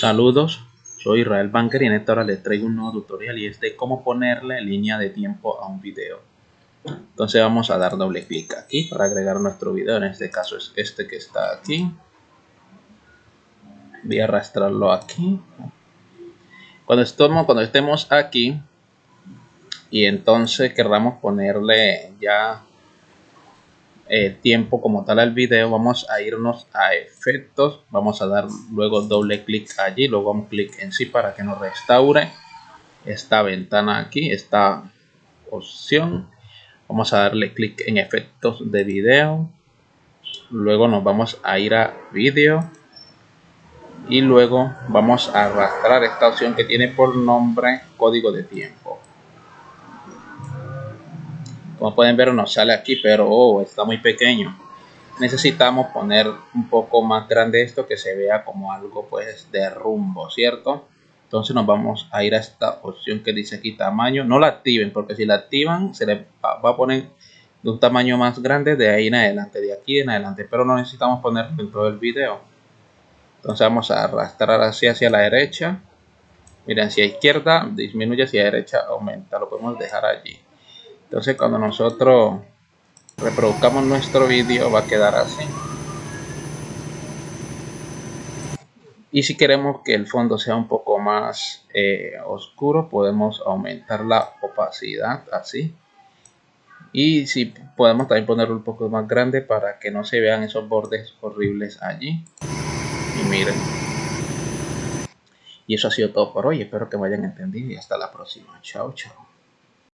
Saludos, soy Israel Banker y en esta hora les traigo un nuevo tutorial y es de cómo ponerle línea de tiempo a un video. Entonces vamos a dar doble clic aquí para agregar nuestro video, en este caso es este que está aquí. Voy a arrastrarlo aquí. Cuando estemos, cuando estemos aquí y entonces querramos ponerle ya eh, tiempo como tal al video vamos a irnos a efectos. Vamos a dar luego doble clic allí luego un clic en sí para que nos restaure esta ventana aquí esta opción. Vamos a darle clic en efectos de video. Luego nos vamos a ir a vídeo. Y luego vamos a arrastrar esta opción que tiene por nombre código de tiempo como pueden ver nos sale aquí, pero oh, está muy pequeño. Necesitamos poner un poco más grande esto que se vea como algo pues de rumbo, ¿cierto? Entonces nos vamos a ir a esta opción que dice aquí tamaño. No la activen porque si la activan se le va a poner de un tamaño más grande de ahí en adelante, de aquí en adelante. Pero no necesitamos ponerlo en todo el video. Entonces vamos a arrastrar así hacia la derecha. Miren, hacia izquierda disminuye, hacia derecha aumenta. Lo podemos dejar allí. Entonces cuando nosotros reproduzcamos nuestro vídeo va a quedar así. Y si queremos que el fondo sea un poco más eh, oscuro, podemos aumentar la opacidad así. Y si podemos también ponerlo un poco más grande para que no se vean esos bordes horribles allí. Y miren. Y eso ha sido todo por hoy. Espero que me hayan entendido y hasta la próxima. Chao, chao.